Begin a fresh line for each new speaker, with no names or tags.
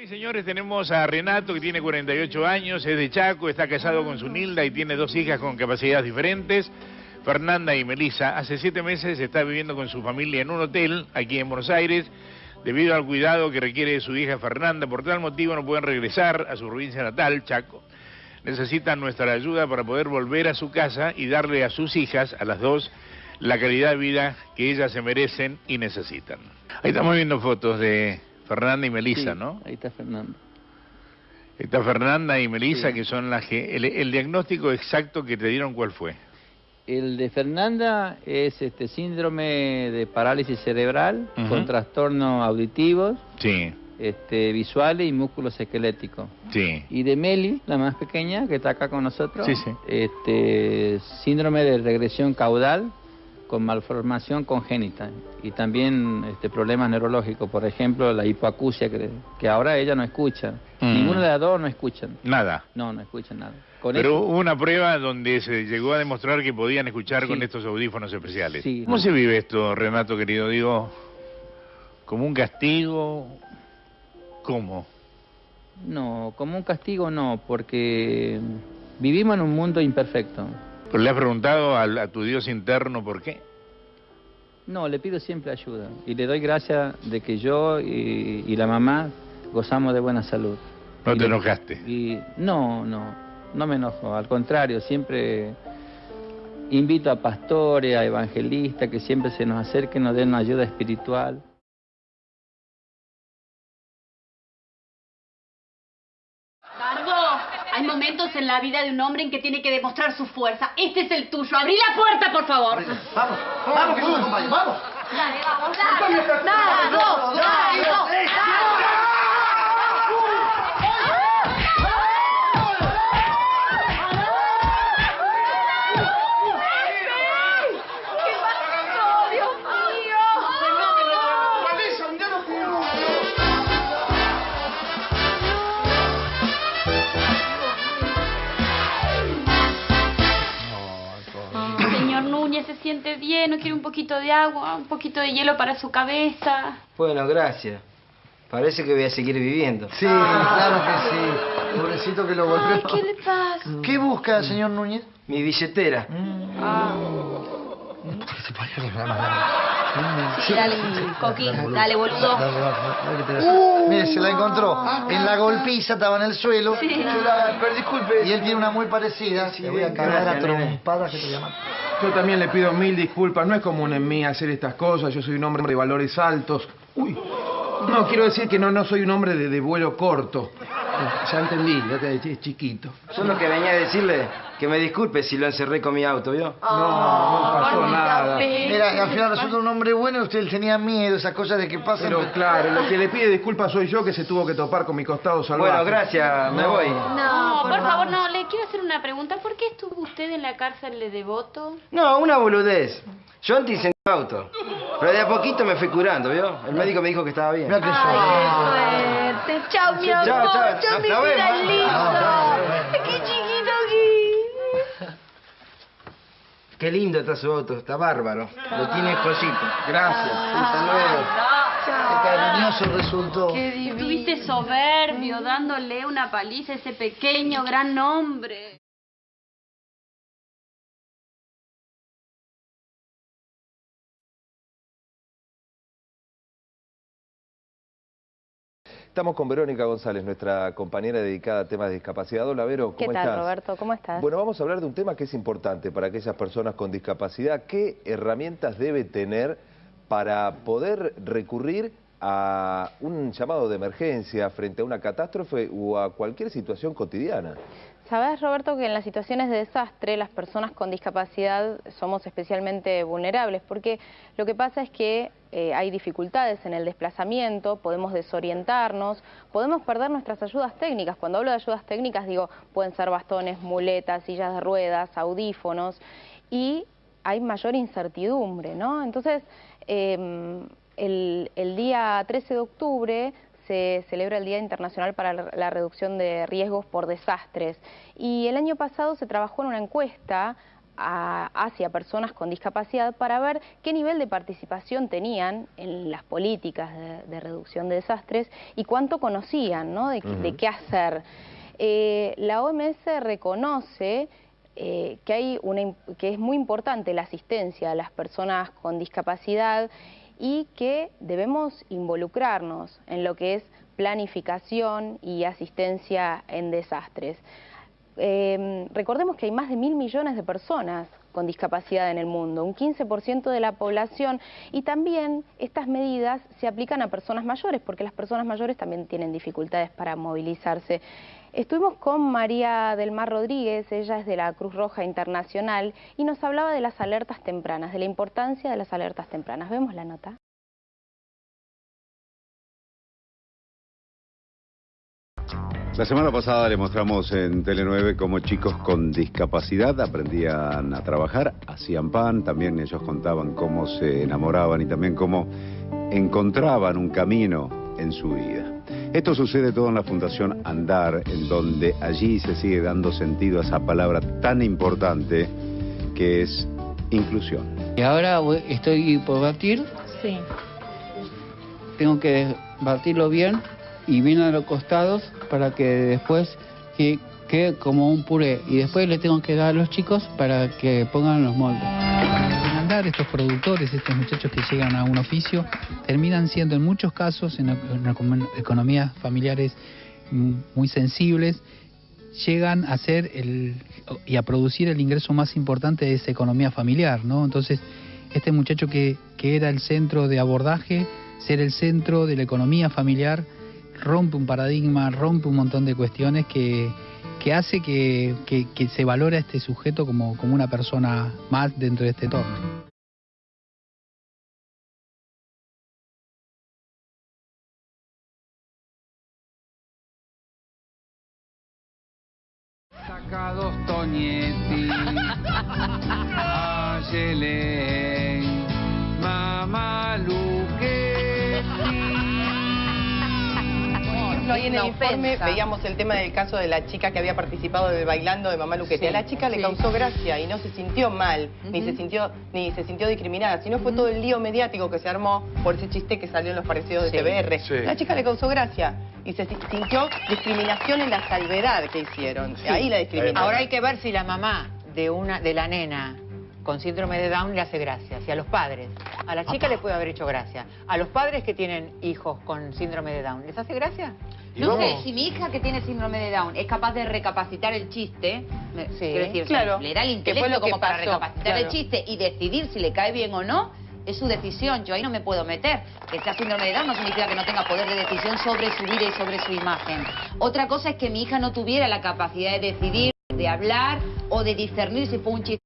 Hoy, señores, tenemos a Renato, que tiene 48 años, es de Chaco, está casado con su Nilda y tiene dos hijas con capacidades diferentes, Fernanda y Melissa. Hace siete meses está viviendo con su familia en un hotel aquí en Buenos Aires, debido al cuidado que requiere su hija Fernanda. Por tal motivo no pueden regresar a su provincia natal, Chaco. Necesitan nuestra ayuda para poder volver a su casa y darle a sus hijas, a las dos, la calidad de vida que ellas se merecen y necesitan. Ahí estamos viendo fotos de Fernanda y Melissa,
Sí,
¿no?
Ahí está Fernando.
Está Fernanda y Melissa,
Sí.
que son las que... El, el diagnóstico exacto que te dieron, ¿cuál fue?
El de Fernanda es este síndrome de parálisis cerebral con trastornos auditivos,
Sí,
este, visuales y músculos esqueléticos.
sí.
Y de Meli, la más pequeña, que está acá con nosotros,
Sí, sí.
este síndrome de regresión caudal con malformación congénita y también este, problemas neurológicos, por ejemplo, la hipoacusia, que, que ahora ella no escucha.
Mm.
Ninguno de las dos no escuchan.
Nada.
No, no escuchan nada. Con
Pero
eso-
hubo una prueba donde se llegó a demostrar que podían escuchar
Sí.
con estos audífonos especiales.
Sí.
¿Cómo se vive esto, Renato, querido? Digo, ¿como un castigo? ¿Cómo?
No, como un castigo no, porque vivimos en un mundo imperfecto.
¿Pero ¿Le has preguntado al- a, tu Dios interno por qué?
No, le pido siempre ayuda y le doy gracias de que yo y, y la mamá gozamos de buena salud.
¿No
Y
te
le-
enojaste?
Y no, no, no me enojo, al contrario, siempre invito a pastores, a evangelistas que siempre se nos acerquen, nos den una ayuda espiritual.
En la vida de un hombre en que tiene que demostrar su fuerza. Este es el tuyo. Abrí la puerta, por favor.
Vamos, vamos, que nos acompañe, vamos.
Dale, vamos, dale. Dardo, Dardo. ¿Qué bien? ¿No quiere un poquito de agua? ¿Un poquito de hielo para su cabeza?
Bueno, gracias. Parece que voy a seguir viviendo.
Sí, claro que sí. Pobrecito que lo
Ay,
volvió.
¿qué le pasa?
¿Qué busca, señor Núñez?
Mi billetera.
Ah. Sí, dale, Coqui, dale, boludo.
Mire, se la encontró. En la golpiza estaba en el suelo.
Sí.
Pero disculpe. Y él tiene una muy parecida. Te voy a cagar a trompadas que te llaman.
Yo también le pido mil disculpas, no es común en mí hacer estas cosas, yo soy un hombre de valores altos. Uy, no, quiero decir que no, no soy un hombre de, de vuelo corto. Ya entendí, ya te- es chiquito.
Yo lo que venía a decirle, que me disculpe si lo encerré con mi auto, ¿vio?
No, no pasó nada.
Mira, al final resulta un hombre bueno y usted tenía miedo, esas cosas de que pasen.
Pero claro, lo que le pide disculpas soy yo que se tuvo que topar con mi costado salvaje.
Bueno, gracias, me voy.
No, por favor, no. Le quiero hacer una pregunta. ¿Por qué estuvo usted en la cárcel de devoto?
No, una boludez. Yo antes el auto. Pero de a poquito me fui curando, ¿vio? El médico me dijo que estaba bien.
Mira qué suerte.
suerte. Chao, mi amor.
Chao, chao.
Chao, mi vida
vemos.
lindo. Qué chiquito que...
Qué lindo está su auto, está bárbaro. Lo tiene cosito.
Gracias.
Hasta luego.
Qué cariñoso resultó.
Estuviste soberbio dándole una paliza a ese pequeño gran hombre.
Estamos con Verónica González, nuestra compañera dedicada a temas de discapacidad. Hola, Vero, ¿cómo
¿Qué tal,
estás?
Roberto? ¿Cómo estás?
Bueno, vamos a hablar de un tema que es importante para aquellas personas con discapacidad. ¿Qué herramientas debe tener para poder recurrir a un llamado de emergencia frente a una catástrofe o a cualquier situación cotidiana?
Sabes, Roberto, que en las situaciones de desastre las personas con discapacidad somos especialmente vulnerables porque lo que pasa es que eh, hay dificultades en el desplazamiento, podemos desorientarnos, podemos perder nuestras ayudas técnicas. Cuando hablo de ayudas técnicas digo, pueden ser bastones, muletas, sillas de ruedas, audífonos y hay mayor incertidumbre, ¿no? Entonces, eh, el, el día 13 de octubre se celebra el Día Internacional para la- Reducción de Riesgos por Desastres. Y el año pasado se trabajó en una encuesta a- hacia personas con discapacidad para ver qué nivel de participación tenían en las políticas de, de reducción de desastres y cuánto conocían ¿no? de, de qué hacer. Eh, la OMS reconoce eh, que, hay una, que es muy importante la asistencia a las personas con discapacidad y que debemos involucrarnos en lo que es planificación y asistencia en desastres. Eh, recordemos que hay más de mil millones de personas con discapacidad en el mundo, un 15% de la población, y también estas medidas se aplican a personas mayores, porque las personas mayores también tienen dificultades para movilizarse. Estuvimos con María del Mar Rodríguez, ella es de la Cruz Roja Internacional, y nos hablaba de las alertas tempranas, de la importancia de las alertas tempranas. Vemos la nota.
La semana pasada le mostramos en Tele9 cómo chicos con discapacidad aprendían a trabajar, hacían pan, también ellos contaban cómo se enamoraban y también cómo encontraban un camino en su vida. Esto sucede todo en la Fundación Andar, en donde allí se sigue dando sentido a esa palabra tan importante que es inclusión.
Y ahora estoy por batir,
Sí.
tengo que batirlo bien y bien a los costados para que después que- quede como un puré. Y después le tengo que dar a los chicos para que pongan los moldes.
Estos productores, estos muchachos que llegan a un oficio, terminan siendo en muchos casos, en, en econom- economías familiares muy sensibles, llegan a ser el, y a producir el ingreso más importante de esa economía familiar, ¿no? Entonces, este muchacho que, que era el centro de abordaje, ser el centro de la economía familiar, rompe un paradigma, rompe un montón de cuestiones que, que hace que, que- que se valore a este sujeto como, como una persona más dentro de este entorno.
Sacados Toñetti, Ayelen,
Ahí en el informe veíamos el tema del caso de la chica que había participado del bailando de Mamá Luquete. a la chica le causó gracia y no se sintió mal, ni se sintió ni se sintió discriminada, sino fue todo el lío mediático que se armó por ese chiste que salió en los parecidos de. TBR.
Sí.
La chica le causó gracia y se si- sintió discriminación en la salvedad que hicieron. Ahí la discriminaron.
Ahora hay que ver si la mamá de una de la nena con síndrome de Down le hace gracia, si a los padres. A la chica le puede haber hecho gracia. A los padres que tienen hijos con síndrome de Down, ¿les hace gracia?
No sé, si mi hija que tiene síndrome de Down es capaz de recapacitar el chiste, me- quiero decir,
claro.
le da el intelecto como para recapacitar el chiste y decidir si le cae bien o no, es su decisión. Yo ahí no me puedo meter. Que sea síndrome de Down no significa que no tenga poder de decisión sobre su vida y sobre su imagen. Otra cosa es que mi hija no tuviera la capacidad de decidir, de hablar o de discernir si fue un chiste